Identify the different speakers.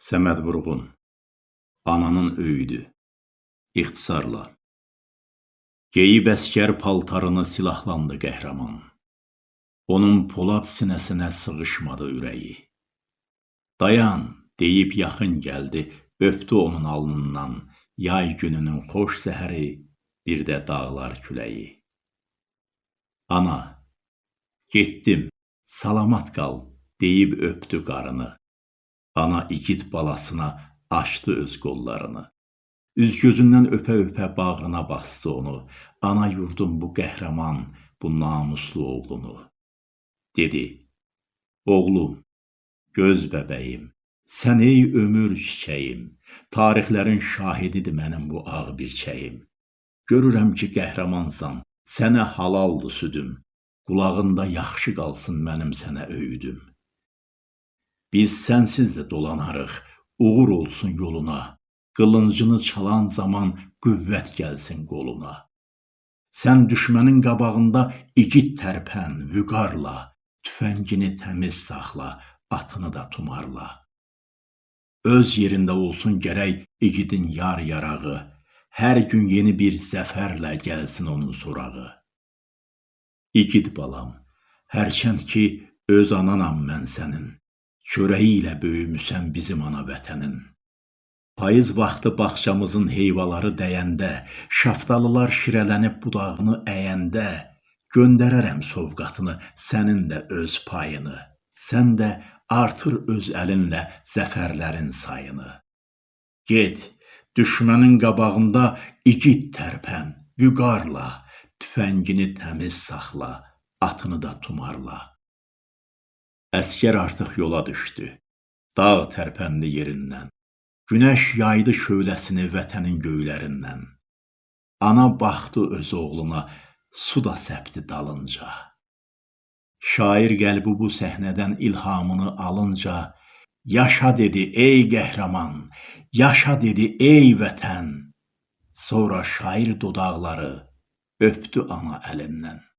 Speaker 1: Səməd Vurğun Ananın öyüdü İxtisarla Geyib əskər paltarını silahlandı qəhrəman. Onun polad sinəsinə sığışmadı ürəyi. Dayan, deyib yaxın gəldi, öpdü onun alnından, yay gününün xoş səhəri, bir də dağlar küləyi. Ana, getdim, salamat qal, deyib öpdü qarını. Ana igid balasına açdı öz qollarını. Üz-gözündən öpə-öpə bağrına bastı onu. Ana yurdum bu qəhrəman, bu namuslu oğlunu. Dedi, oğlum, göz bəbəyim, sən ey ömür çiçəyim, tarixlərin şahididir mənim bu ağ birçəyim. Görürəm ki, qəhrəmansan, sənə halaldır südüm, qulağında yaxşı qalsın mənim sənə öyüdüm. Biz sənsiz də dolanarıq, uğur olsun yoluna, qılıncını çalan zaman qüvvət gəlsin qoluna. Sən düşmənin qabağında igid tərpən, vüqarla, tüfəngini təmiz saxla, atını da tumarla. Öz yerində olsun gərək igidin yar yarağı, hər gün yeni bir zəfərlə gəlsin onun sorağı. İgid balam, hərçənd ki, öz ananam mən sənin, çörəyi ilə böyümüsən bizim ana vətənin. Payız vaxtı bağçamızın heyvaları dəyəndə, şaftalılar şirələnib budağını əyəndə, göndərərəm sovqatını, sənin də öz payını. Sən də artır öz əlinlə zəfərlərin sayını. Get, düşmənin qabağında igid tərpən, vüqarla, tüfəngini təmiz saxla, atını da tumarla. Əskər artıq yola düşdü. Dağ tərpəndi yerindən. Günəş yaydı şöləsini vətənin göylərindən. Ana baxdı öz oğluna, su da səpdi dalınca. Şair qəlbi bu səhnədən ilhamını alınca, yaşa dedi ey qəhrəman, yaşa dedi ey vətən. Sonra şair dodaqları öpdü ana əlindən.